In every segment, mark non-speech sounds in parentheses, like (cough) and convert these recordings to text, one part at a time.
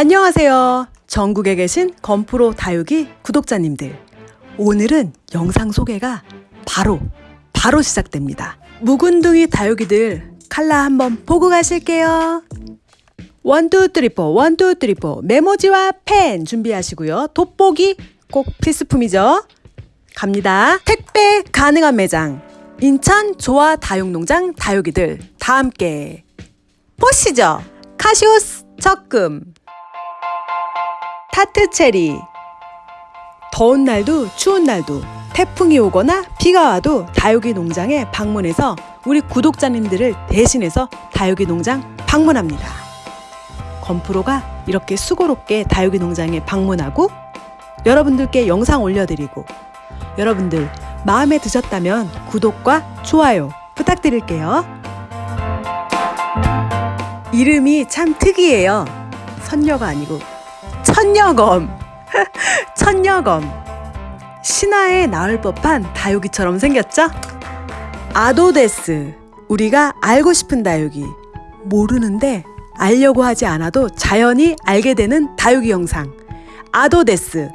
안녕하세요. 전국에 계신 건프로 다육이 구독자님들. 오늘은 영상 소개가 바로, 바로 시작됩니다. 묵은둥이 다육이들 칼라 한번 보고 가실게요. 원투 쓰리포 원투 쓰리포 메모지와 펜 준비하시고요. 돋보기 꼭 필수품이죠. 갑니다. 택배 가능한 매장 인천 조화 다육농장 다육이들 다 함께 보시죠. 카시오스 적금 타트체리 더운 날도 추운 날도 태풍이 오거나 비가 와도 다육이 농장에 방문해서 우리 구독자님들을 대신해서 다육이 농장 방문합니다. 건프로가 이렇게 수고롭게 다육이 농장에 방문하고 여러분들께 영상 올려드리고 여러분들 마음에 드셨다면 구독과 좋아요 부탁드릴게요. 이름이 참 특이해요. 선녀가 아니고 천녀검. (laughs) 천녀검. 신화에 나올 법한 다육이처럼 생겼죠? 아도데스. 우리가 알고 싶은 다육이. 모르는데 알려고 하지 않아도 자연히 알게 되는 다육이 영상. 아도데스.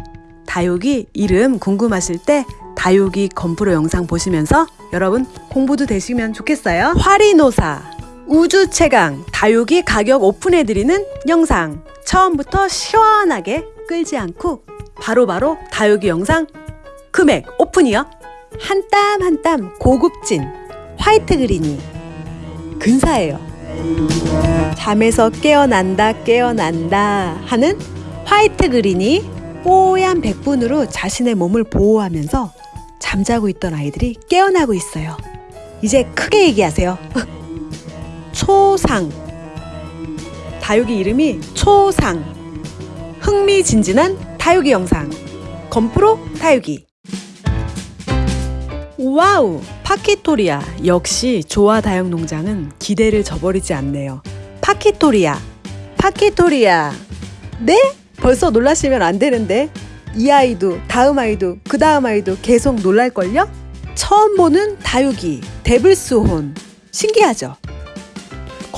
다육이 이름 궁금하실 때 다육이 건프로 영상 보시면서 여러분 공부도 되시면 좋겠어요. 화리노사. 우주 최강 다육이 가격 오픈해드리는 영상. 처음부터 시원하게 끌지 않고 바로바로 바로 다육이 영상 금액 오픈이요. 한 땀 한 땀 고급진 화이트 그린이 근사해요. 잠에서 깨어난다 깨어난다 하는 화이트 그린이 뽀얀 백분으로 자신의 몸을 보호하면서 잠자고 있던 아이들이 깨어나고 있어요. 이제 크게 얘기하세요. (laughs) 초상. 다육이 이름이 초상. 흥미진진한 다육이 영상. 건프로 다육이. 와우 파키토리아. 역시 조화 다육 농장은 기대를 저버리지 않네요. 파키토리아. 파키토리아. 네? 벌써 놀라시면 안 되는데. 이 아이도 다음 아이도 그 다음 아이도 계속 놀랄걸요? 처음 보는 다육이 데블스혼. 신기하죠?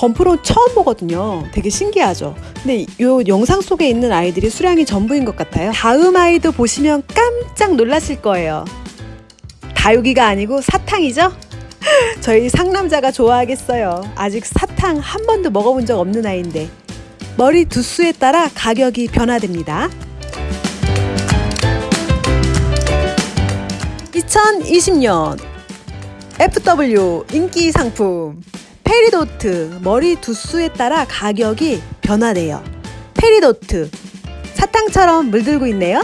건프로 처음 보거든요. 되게 신기하죠. 근데 이 영상 속에 있는 아이들이 수량이 전부인 것 같아요. 다음 아이도 보시면 깜짝 놀라실 거예요. 다육이가 아니고 사탕이죠? (laughs) 저희 상남자가 좋아하겠어요. 아직 사탕 한 번도 먹어본 적 없는 아이인데 머리 두수에 따라 가격이 변화됩니다. 2020년 FW 인기 상품 페리도트 머리 두수에 따라 가격이 변화돼요. 페리도트 사탕처럼 물들고 있네요.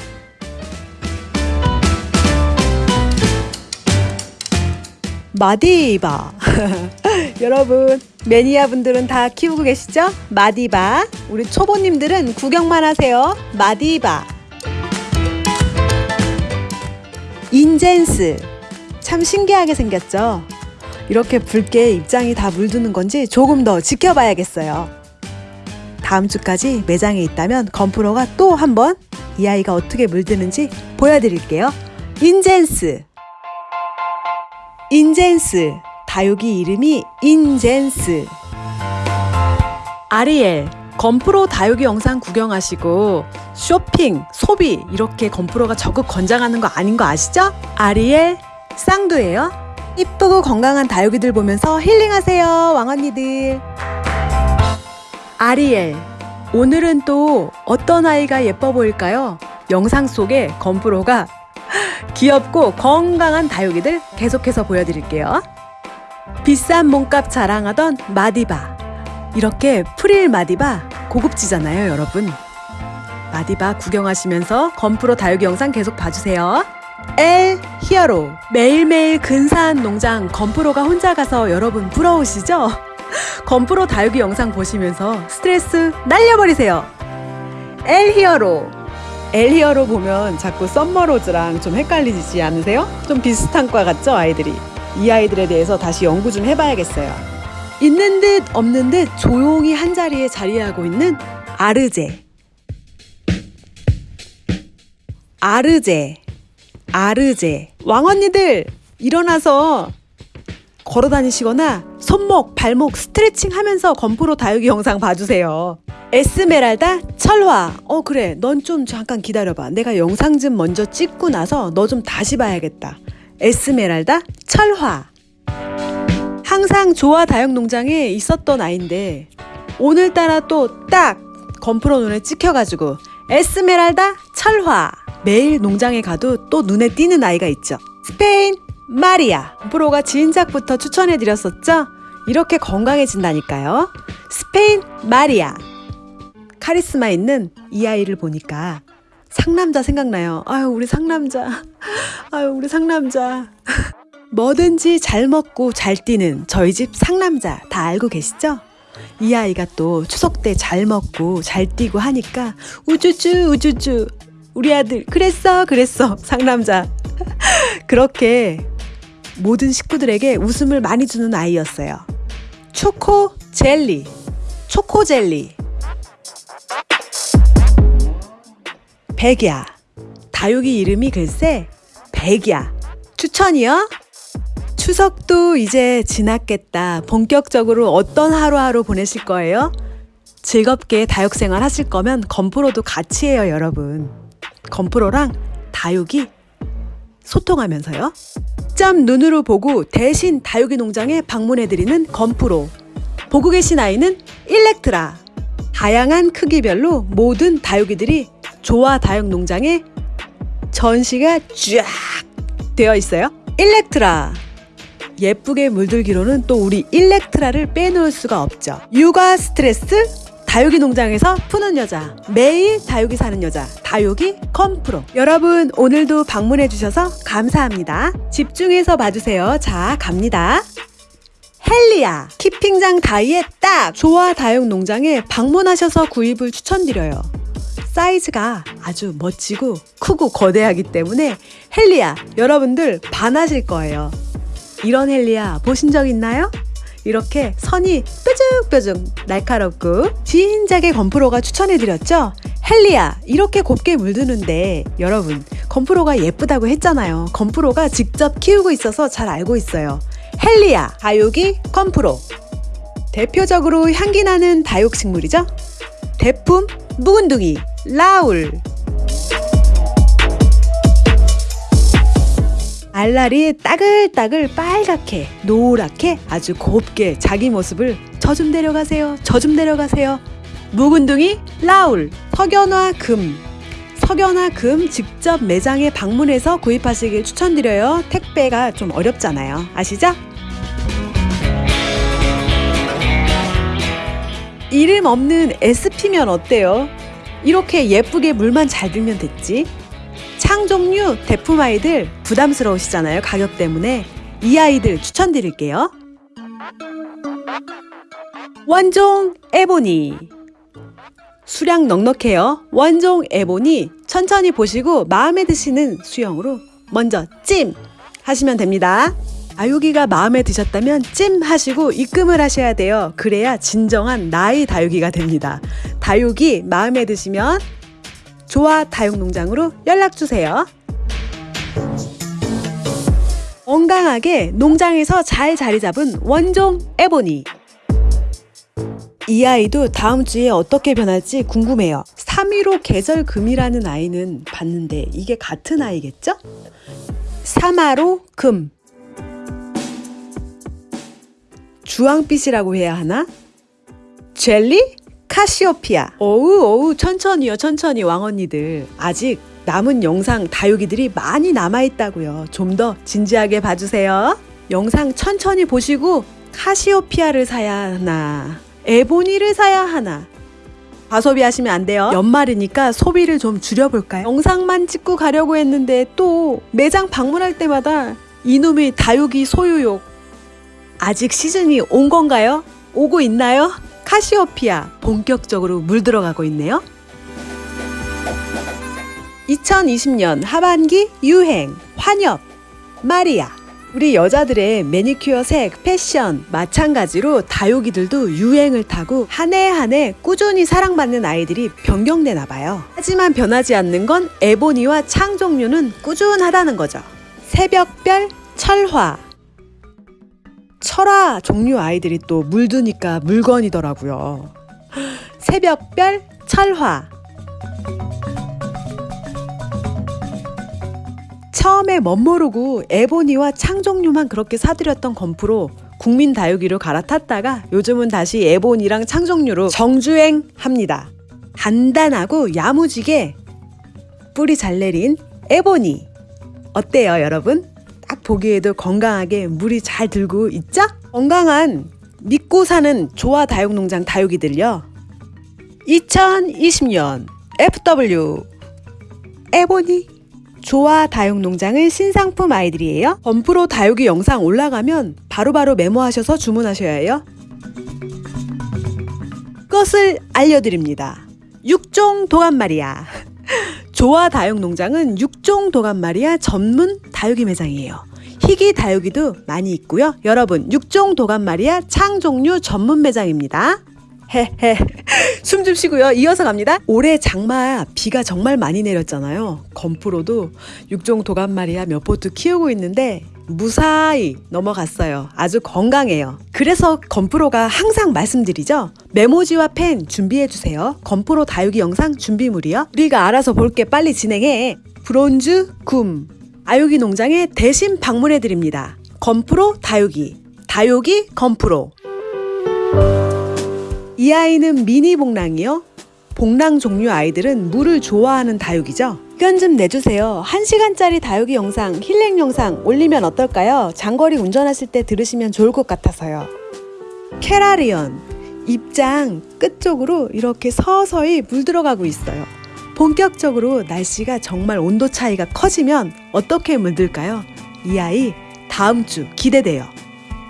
마디바 (laughs) 여러분 매니아 분들은 다 키우고 계시죠? 마디바 우리 초보님들은 구경만 하세요. 마디바 인젠스 참 신기하게 생겼죠? 이렇게 붉게 입장이 다 물드는 건지 조금 더 지켜봐야겠어요. 다음 주까지 매장에 있다면 건프로가 또 한번 이 아이가 어떻게 물드는지 보여드릴게요. 인젠스 인젠스 다육이 이름이 인젠스 아리엘 건프로 다육이 영상 구경하시고 쇼핑, 소비 이렇게 건프로가 적극 권장하는 거 아닌 거 아시죠? 아리엘 쌍두예요. 이쁘고 건강한 다육이들 보면서 힐링하세요 왕언니들. 아리엘 오늘은 또 어떤 아이가 예뻐 보일까요? 영상 속에 건프로가 (laughs) 귀엽고 건강한 다육이들 계속해서 보여드릴게요. 비싼 몸값 자랑하던 마디바. 이렇게 프릴 마디바 고급지잖아요 여러분. 마디바 구경하시면서 건프로 다육이 영상 계속 봐주세요 엘 히어로 매일매일 근사한 농장 건프로가 혼자 가서 여러분 부러우시죠? (laughs) 건프로 다육이 영상 보시면서 스트레스 날려버리세요. 엘 히어로 엘 히어로 보면 자꾸 썸머로즈랑 좀 헷갈리지 않으세요? 좀 비슷한 과 같죠 아이들이? 이 아이들에 대해서 다시 연구 좀 해봐야겠어요. 있는 듯 없는 듯 조용히 한자리에 자리하고 있는 아르제. 아르제 아르제 왕언니들 일어나서 걸어 다니시거나 손목, 발목 스트레칭 하면서 건프로 다육이 영상 봐주세요. 에스메랄다 철화. 어, 그래. 넌 좀 잠깐 기다려봐. 내가 영상 좀 먼저 찍고 나서 너 좀 다시 봐야겠다. 에스메랄다 철화. 항상 조화 다육 농장에 있었던 아이인데 오늘따라 또 딱 건프로 눈에 찍혀가지고 에스메랄다 철화 매일 농장에 가도 또 눈에 띄는 아이가 있죠. 스페인 마리아. 건프로가 진작부터 추천해드렸었죠? 이렇게 건강해진다니까요. 스페인 마리아. 카리스마 있는 이 아이를 보니까 상남자 생각나요. 아유 우리 상남자. (laughs) 아유 우리 상남자. (laughs) 뭐든지 잘 먹고 잘 뛰는 저희 집 상남자 다 알고 계시죠? 이 아이가 또 추석 때 잘 먹고 잘 뛰고 하니까 우쭈쭈 우쭈쭈 우리 아들 그랬어 그랬어 상남자 (laughs) 그렇게 모든 식구들에게 웃음을 많이 주는 아이였어요. 초코 젤리 초코 젤리 백야 다육이 이름이 글쎄 백야 추천이요? 추석도 이제 지났겠다. 본격적으로 어떤 하루하루 보내실 거예요? 즐겁게 다육생활 하실 거면 건프로도 같이 해요, 여러분. 건프로랑 다육이 소통하면서요. 짬 눈으로 보고 대신 다육이 농장에 방문해드리는 건프로. 보고 계신 아이는 일렉트라. 다양한 크기별로 모든 다육이들이 조화 다육 농장에 전시가 쫙 되어 있어요. 일렉트라. 예쁘게 물들기로는 또 우리 일렉트라를 빼놓을 수가 없죠. 육아 스트레스 다육이 농장에서 푸는 여자 매일 다육이 사는 여자 다육이 건프로 여러분 오늘도 방문해 주셔서 감사합니다. 집중해서 봐주세요. 자 갑니다. 헬리아 키핑장 다이에 딱 조화 다육 농장에 방문하셔서 구입을 추천드려요. 사이즈가 아주 멋지고 크고 거대하기 때문에 헬리아 여러분들 반하실 거예요. 이런 헬리아 보신 적 있나요? 이렇게 선이 뾰족뾰족 날카롭고 진작에 건프로가 추천해드렸죠? 헬리아 이렇게 곱게 물드는데 여러분 건프로가 예쁘다고 했잖아요. 건프로가 직접 키우고 있어서 잘 알고 있어요. 헬리아 다육이 건프로 대표적으로 향기 나는 다육식물이죠? 대품 묵은둥이 라울 알알이 따글따글 빨갛게 노랗게 아주 곱게 자기 모습을 저좀 내려가세요 저좀 내려가세요. 묵은둥이 라울 석연화 금. 석연화 금 직접 매장에 방문해서 구입하시길 추천드려요. 택배가 좀 어렵잖아요. 아시죠? 이름 없는 SP면 어때요? 이렇게 예쁘게 물만 잘 들면 됐지 창 종류 대품 아이들 부담스러우시잖아요. 가격 때문에 이 아이들 추천드릴게요. 원종 에보니 수량 넉넉해요. 원종 에보니 천천히 보시고 마음에 드시는 수영으로 먼저 찜 하시면 됩니다. 다육이가 마음에 드셨다면 찜 하시고 입금을 하셔야 돼요. 그래야 진정한 나의 다육이가 됩니다. 다육이 마음에 드시면 조화 다육농장으로 연락주세요. 건강하게 농장에서 잘 자리 잡은 원종 에보니 이 아이도 다음 주에 어떻게 변할지 궁금해요. 315 계절금이라는 아이는 봤는데 이게 같은 아이겠죠? 3화로 금 주황빛이라고 해야 하나? 젤리? 카시오피아. 어우, 어우, 천천히요, 천천히, 왕언니들. 아직 남은 영상 다육이들이 많이 남아있다고요. 좀 더 진지하게 봐주세요. 영상 천천히 보시고 카시오피아를 사야 하나, 에보니를 사야 하나. 과소비 하시면 안 돼요. 연말이니까 소비를 좀 줄여볼까요? 영상만 찍고 가려고 했는데 또 매장 방문할 때마다 이놈의 다육이 소유욕. 아직 시즌이 온 건가요? 오고 있나요? 카시오피아 본격적으로 물들어가고 있네요. 2020년 하반기 유행 환엽 마리아 우리 여자들의 매니큐어 색 패션 마찬가지로 다육이들도 유행을 타고 한 해 한 해 꾸준히 사랑받는 아이들이 변경되나 봐요. 하지만 변하지 않는 건 에보니와 창 종류는 꾸준하다는 거죠. 새벽별 철화 철화 종류 아이들이 또 물드니까 물건이더라고요. 새벽별 철화. 처음에 멋모르고 에보니와 창종류만 그렇게 사들였던 건프로 국민 다육이로 갈아탔다가 요즘은 다시 에보니랑 창종류로 정주행합니다. 단단하고 야무지게 뿌리 잘 내린 에보니. 어때요, 여러분? 딱 보기에도 건강하게 물이 잘 들고 있죠? 건강한 믿고 사는 조화 다육농장 다육이들요. 2020년 FW 에보니 조화 다육농장의 신상품 아이들이에요. 범프로 다육이 영상 올라가면 바로바로 메모하셔서 주문하셔야 해요. 것을 알려드립니다. 육종 도감마리아. 조화 다육 농장은 육종 도감마리아 전문 다육이 매장이에요. 희귀 다육이도 많이 있고요. 여러분, 육종 도감마리아 창종류 전문 매장입니다. 헤헤. (laughs) 숨 좀 쉬고요. 이어서 갑니다. 올해 장마 비가 정말 많이 내렸잖아요. 건프로도 육종 도감마리아 몇 포트 키우고 있는데 무사히 넘어갔어요. 아주 건강해요. 그래서 건프로가 항상 말씀드리죠. 메모지와 펜 준비해 주세요. 건프로 다육이 영상 준비물이요. 우리가 알아서 볼게 빨리 진행해. 브론즈 굼 아육이 농장에 대신 방문해 드립니다. 건프로 다육이 다육이 건프로 이 아이는 미니 복랑이요. 복랑 종류 아이들은 물을 좋아하는 다육이죠. 의견 좀 내주세요. 1시간짜리 다육이 영상, 힐링 영상 올리면 어떨까요? 장거리 운전하실 때 들으시면 좋을 것 같아서요. 캐라리언 입장 끝쪽으로 이렇게 서서히 물 들어가고 있어요. 본격적으로 날씨가 정말 온도 차이가 커지면 어떻게 물들까요? 이 아이 다음 주 기대돼요.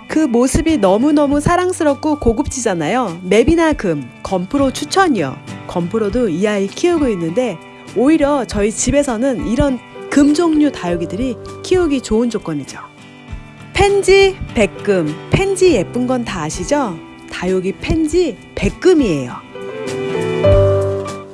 그 모습이 너무너무 사랑스럽고 고급지잖아요. 맵이나 금, 건프로 추천이요. 건프로도 이 아이 키우고 있는데 오히려 저희 집에서는 이런 금 종류 다육이들이 키우기 좋은 조건이죠. 펜지, 백금. 펜지 예쁜 건 다 아시죠? 다육이 펜지 백금이에요.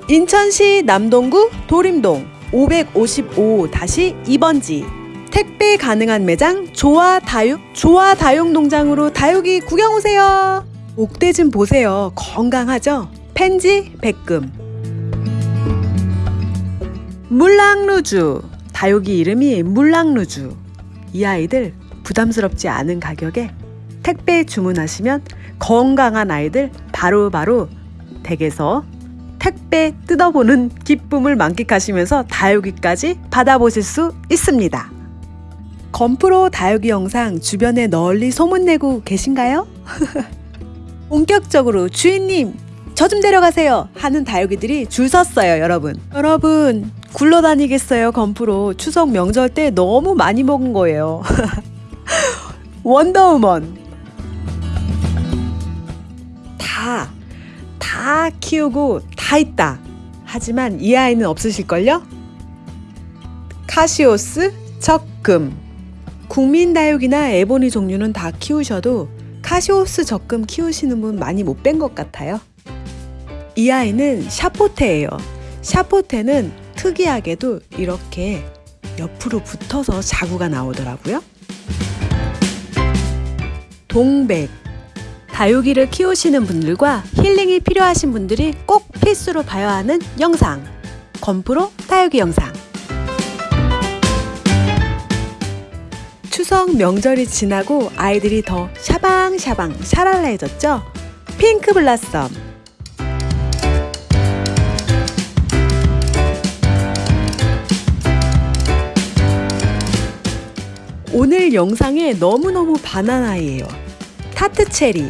인천시 남동구 도림동 555-2번지 택배 가능한 매장 조화 다육 조화 다육 농장으로 다육이 구경 오세요. 목대 좀 보세요. 건강하죠? 펜지 백금 물랑루주 다육이 이름이 물랑루주 이 아이들 부담스럽지 않은 가격에 택배 주문하시면 건강한 아이들 바로바로 댁에서 택배 뜯어보는 기쁨을 만끽하시면서 다육이까지 받아보실 수 있습니다. 건프로 다육이 영상 주변에 널리 소문내고 계신가요? (laughs) 본격적으로 주인님 저 좀 데려가세요 하는 다육이들이 줄 섰어요 여러분 여러분 굴러다니겠어요 건프로 추석 명절 때 너무 많이 먹은 거예요 (laughs) 원더우먼 다, 다 키우고 다 있다 하지만 이 아이는 없으실걸요? 카시오스 적금 국민다육이나 에보니 종류는 다 키우셔도 카시오스 적금 키우시는 분 많이 못 뵌 것 같아요. 이 아이는 샤포테예요. 샤포테는 특이하게도 이렇게 옆으로 붙어서 자구가 나오더라고요. 동백 다육이를 키우시는 분들과 힐링이 필요하신 분들이 꼭 필수로 봐야 하는 영상 건프로 다육이 영상 추석 명절이 지나고 아이들이 더 샤방샤방 샤랄라해졌죠? 핑크 블라썸 오늘 영상에 너무너무 바나나예요. 타트 체리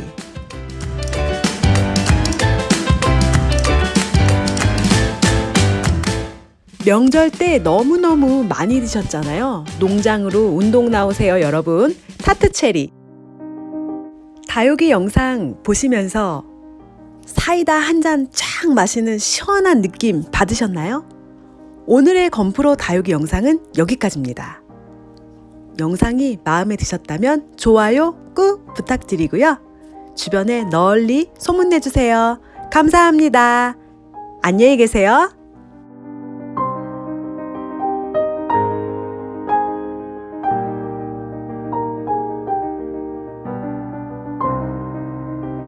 명절 때 너무너무 많이 드셨잖아요. 농장으로 운동 나오세요, 여러분. 타트 체리. 다육이 영상 보시면서 사이다 한 잔 쫙 마시는 시원한 느낌 받으셨나요? 오늘의 건프로 다육이 영상은 여기까지입니다. 영상이 마음에 드셨다면 좋아요 꾹 부탁드리고요. 주변에 널리 소문내주세요. 감사합니다. 안녕히 계세요.